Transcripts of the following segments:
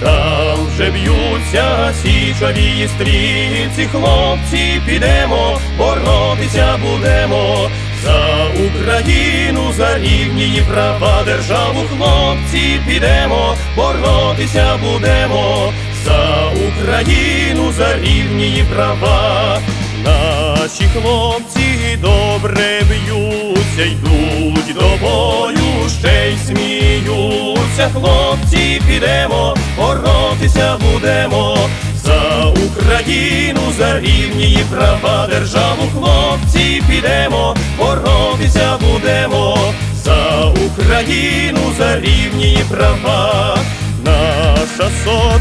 горі там вже б'ються січові стрільці, хлопці, підемо, боротися будемо. За Україну, за рівні її права, державу, хлопці, підемо, боротися будемо. За Україну, за рівні її права. Наші хлопці добре б'ються, йдуть до бою, ще й сміються. Хлопці, підемо, боротися будемо. За Україну, за рівні і права, державу, хлопці, підемо, боротися будемо. За Україну, за рівні і права. Наша сотня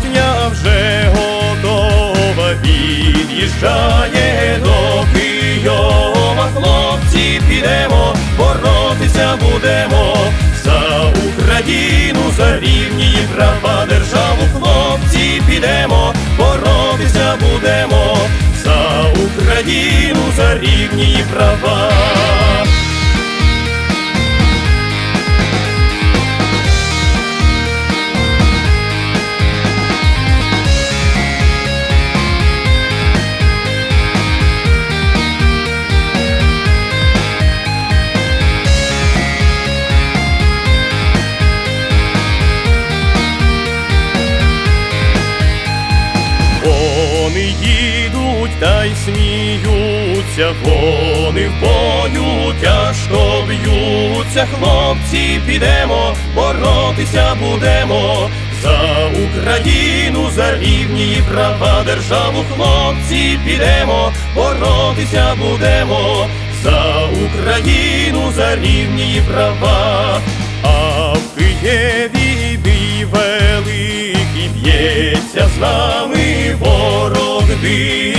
Україну, за рівні права. Вони їдуть та й сміються, вони в бою тяжко б'ються, хлопці, підемо, боротися будемо. За Україну, за рівні її права, державу, хлопці, підемо, боротися будемо. За Україну, за рівні її права, а в Києві бій великий б'ється з нами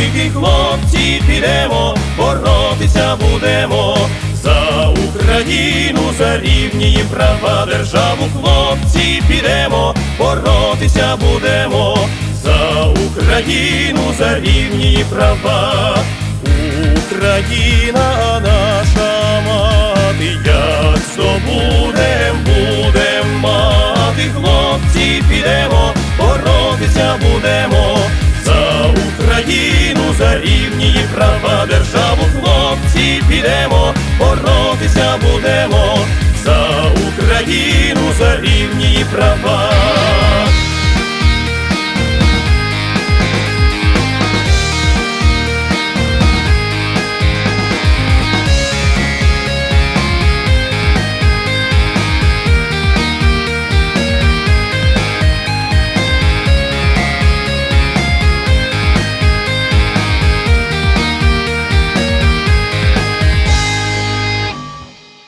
дикий, хлопці, підемо, боротися будемо. За Україну, за рівні права, державу, хлопці, підемо, боротися будемо. За Україну, за рівні її права. Україна наша мати, як здобудем, будем мати, хлопці, підемо, боротися будемо. За Україну, за рівні права, державу, хлопці, підемо, боротися будемо. За Україну, за рівні права.